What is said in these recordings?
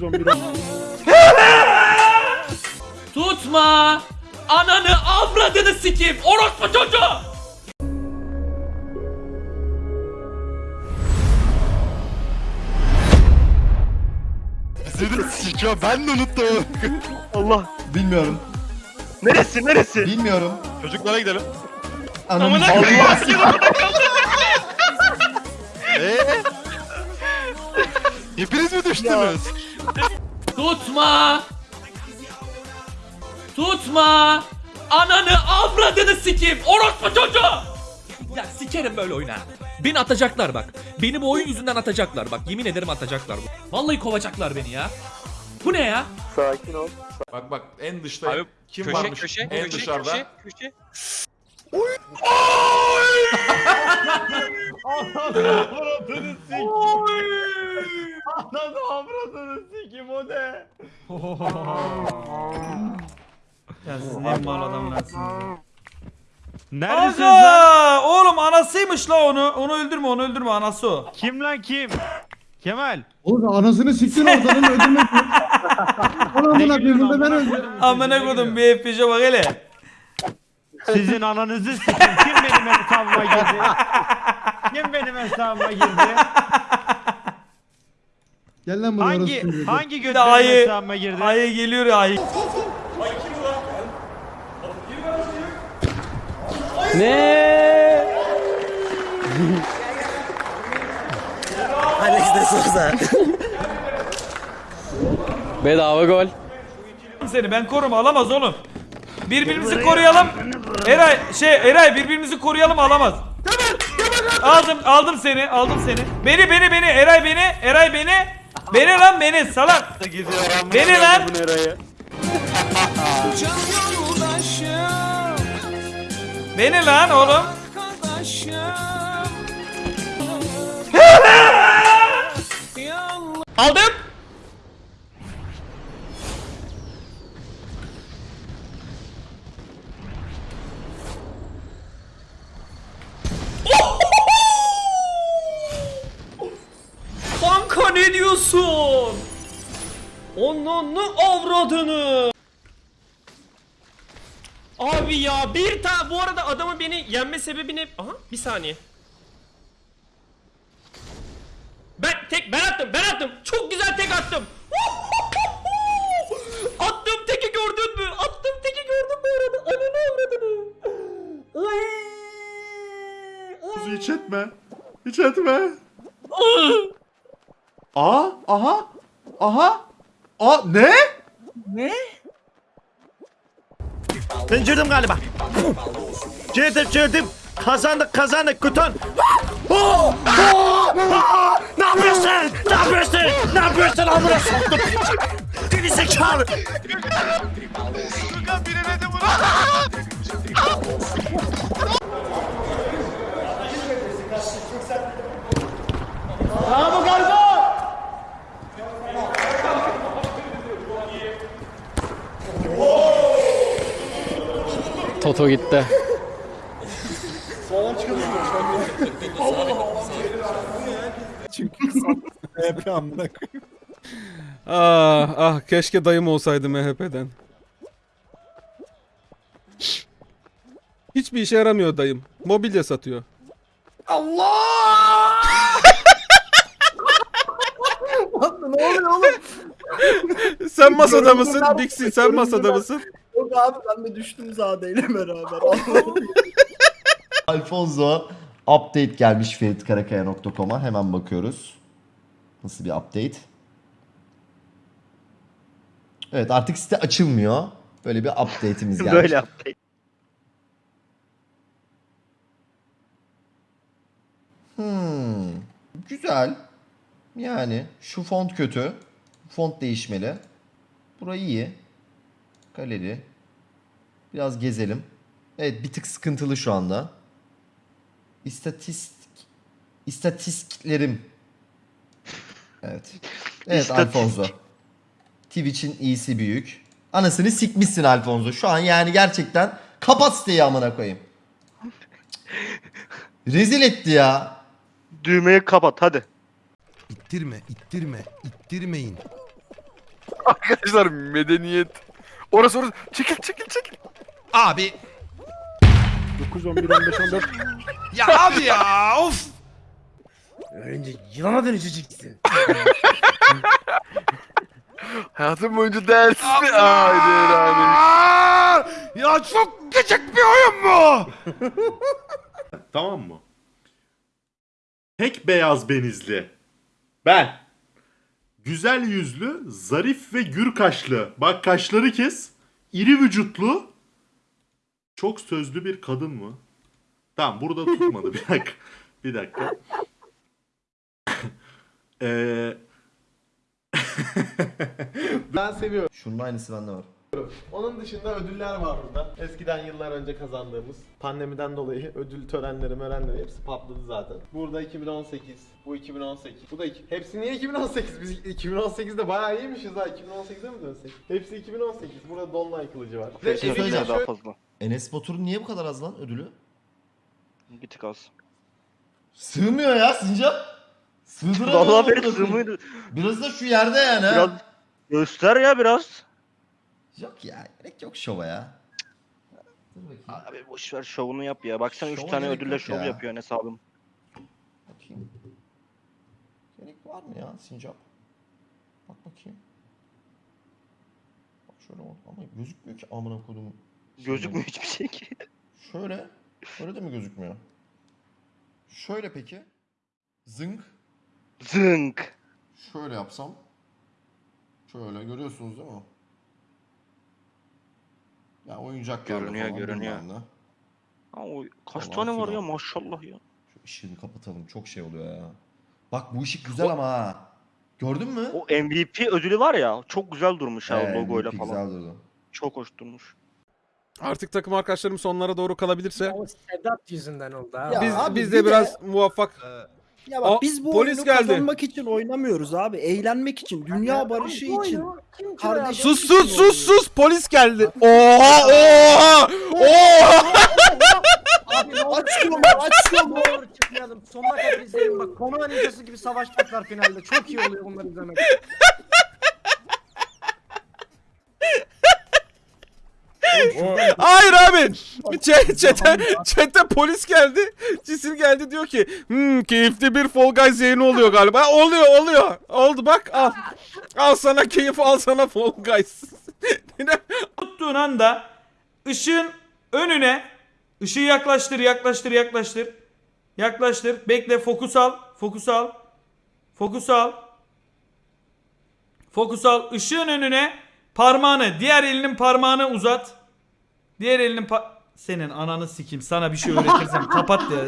911 Tutma! Ananı avradını sikeyim! Orospu çocuğu! Seni sikiyor ben de unuttum. Allah. Bilmiyorum. Neresi neresi? Bilmiyorum. Çocuklara gidelim. Ananı Allah. Eee? Hepiniz mi düştünüz? Tutma! Tutma! Ananı avradını sikeyim! Orospu çocuğu! Ya sikerim böyle oyuna. Beni atacaklar bak. Beni bu oyun yüzünden atacaklar bak. Yemin ederim atacaklar. Vallahi kovacaklar beni ya. Bu ne ya? Sakin ol. Bak bak en dışta Abi, kim köşe, varmış köşe, en köşe, dışarıda? köşe, köşe. Ananı avradını sikim o ne? Ya siz ne mal adamlarsınız. Neredesin Aga! Oğlum anasıymış la onu. Onu öldürme onu öldürme anası o. Kim lan kim? Kemal. Oğlum anasını siktin ortadan öldürmek. Onu amına koyayım burada ben öldüm. Amına kodum bir FPJ'e bak hele. Sizin ananızı sikim. Kim benim hesabıma girdi? Kim benim hesabıma girdi? Gel lan buraya Hangi orası çocuğu. hangi Bir de benim ayı, hesabıma girdi? ayı geliyor ya ayı. Bedava gol. Seni ben korum alamaz oğlum. Birbirimizi koruyalım. Eray şey Eray birbirimizi koruyalım alamaz. Aldım aldım seni aldım seni. Beni beni beni Eray beni Eray beni. Beni lan beni salak. Beni lan. Beni lan oğlum. Aldım! Kanka ne diyorsun? Onun avradını. Abi ya bir ta bu arada adamın beni yenme sebebi ne? Aha bir saniye. Ben tek ben attım ben attım. Çok güzel tek attım. attım teki gördün mü? Attım teki gördün mü arada? Ananı avradını. Oy. Hiç etme. Hiç etme. Aa, aha. Aha. Aa ne? Ben girdim galiba. Girdim girdim. Kazandık kazandık kutan. Oh! Oh! Ah! Ne yapıyorsun? Ne yapıyorsun? Ne yapıyorsun amına soktum. Geri zekalı. Toto gitti. Ah ah keşke dayım olsaydı MHP'den. Hiçbir işe yaramıyor dayım. Mobilya satıyor. Ne oluyor oğlum? Sen masada mısın? Dixie sen masada mısın? Abi ben de düştüm zadeyle beraber. Alfonso update gelmiş feritkarakaya.com'a hemen bakıyoruz. Nasıl bir update? Evet artık site açılmıyor. Böyle bir update'imiz gelmiş. Böyle yaptı. Hmm, güzel. Yani şu font kötü. Font değişmeli. Burayı iyi. Galeri. Biraz gezelim. Evet bir tık sıkıntılı şu anda. İstatistik istatistiklerim. Evet. Evet. Alfonso. Twitch'in iyisi büyük. Anasını sikmişsin Alfonso. Şu an yani gerçekten kapat siteyi amına koyayım. Rezil etti ya. Düğmeyi kapat hadi. İttirme, ittirme, ittirmeyin. Arkadaşlar medeniyet. Orası orası. Çekil çekil çekil. Abi 9 11 15 14. ya abi ya of. Önce yılana dönüşeceksin. Hayatım boyunca dersi. Haydi abi. Ya çok küçük bir oyun bu. Tamam mı? Tek beyaz benizli. Ben. Güzel yüzlü, zarif ve gür kaşlı. Bak kaşları kes. İri vücutlu. Çok sözlü bir kadın mı? Tamam burada tutmadı. Bir dakika. Bir dakika. Eee... Ben seviyorum. Şunun aynısı bende var. Onun dışında ödüller var burada. Eskiden yıllar önce kazandığımız. Pandemiden dolayı ödül törenleri mörenleri hepsi patladı zaten. Burada 2018, bu 2018, bu da iki. Hepsi niye 2018? Biz 2018'de bayağı iyiymişiz ha. 2018'e mi dönsek? Hepsi 2018. Burada Dolunay kılıcı var. Bir de şey evinde söyleyeceğim. şöyle- fazla. Enes Batur'un niye bu kadar az lan ödülü? Bir tık az. Sığmıyor ya Sincap. Sığdıramıyor. Vallahi amına beni koyayım. sığmıyordu. Biraz da şu yerde yani. ha. Biraz göster ya biraz. Yok ya gerek yok şova ya. Dur bakayım. Abi boş ver şovunu yap ya. Baksana 3 Şova tane gerek ödülle yok şov ya. yapıyor Enes abim. Bakayım. Gerek var mı ya Sincap? Bak bakayım. Bak şöyle ama gözükmüyor ki amına kodum. Gözükmüyor hiçbir şey ki. Şöyle. Şöyle de mi gözükmüyor? Şöyle peki. Zınk. Zınk. Şöyle yapsam. Şöyle görüyorsunuz değil mi? Ya oyuncaklarla Görünüyor, falan görünüyor. bilmem ne. Ha, o kaç tane var filan. ya maşallah ya. Şu ışığını kapatalım. Çok şey oluyor ya. Bak bu ışık güzel ama ha. Gördün mü? O MVP ödülü var ya çok güzel durmuş ha Ee, logoyla falan. Güzel durdu. Çok hoş durmuş. Artık takım arkadaşlarım sonlara doğru kalabilirse. O Sedat yüzünden oldu ha. Ya Biz abi biz bir de de- biraz muvaffak. Ya Aa, bak biz bu polis oyunu geldi. kazanmak için oynamıyoruz abi. Eğlenmek için, dünya barışı için. Kardeşim Sus sus sus sus polis geldi. Oha oha oha. Aç yolu, aç yolu. Doğru çıkmayalım. Sonuna kadar izleyelim bak. Konu ninjası gibi savaşacaklar finalde. Çok iyi oluyor bunları izlemek. Hayır abi. Çete, çete polis geldi. Cisil geldi diyor ki hmm, keyifli bir Fall Guys yayını oluyor galiba. Oluyor oluyor. Oldu bak al. Al sana keyif al sana Fall Guys. tuttuğun anda ışığın önüne ışığı yaklaştır yaklaştır yaklaştır yaklaştır bekle fokus al fokus al fokus al fokus al ışığın önüne parmağını diğer elinin parmağını uzat diğer elinin pa- senin ananı sikeyim sana bir şey öğretirsem kapat ya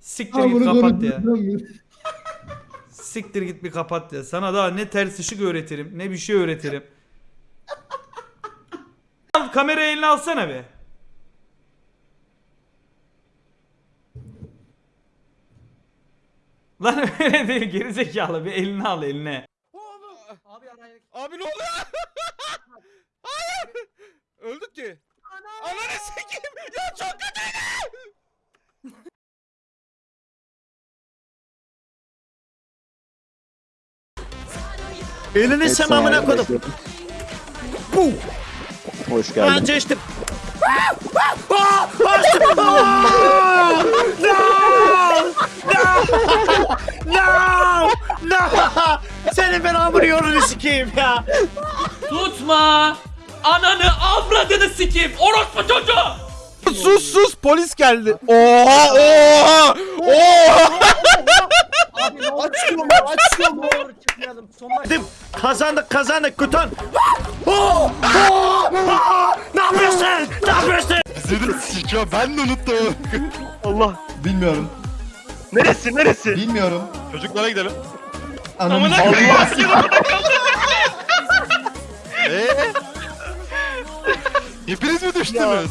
siktir git kapat ya siktir git bir kapat ya sana daha ne ters ışık öğretirim ne bir şey öğretirim Al, Kamerayı eline alsana be. Lan öyle değil gerizekalı bir eline al eline. Abi ne oluyor? Hayır. Öldük ki. Ananı sikeyim. Ya çok kötü. Elini sen amına koydum. Hoş Ben geçtim. No! No! Senin ben hamur yolunu sikeyim ya. Tutma. Ananı avradını sikeyim. Orospu çocuğu. Sus sus polis geldi. Oha oha oha. Aç yolu, aç yolu. doğru çıkmayalım. Sonuna kadar. Dedim, Kazandık kazandık kutan. Oh! Oh! Oh! Ne yapıyorsun? Ne yapıyorsun? ben de unuttum. Allah. Bilmiyorum. Neresi neresi? Bilmiyorum. Çocuklara gidelim. Ananı Hepiniz mi düştünüz?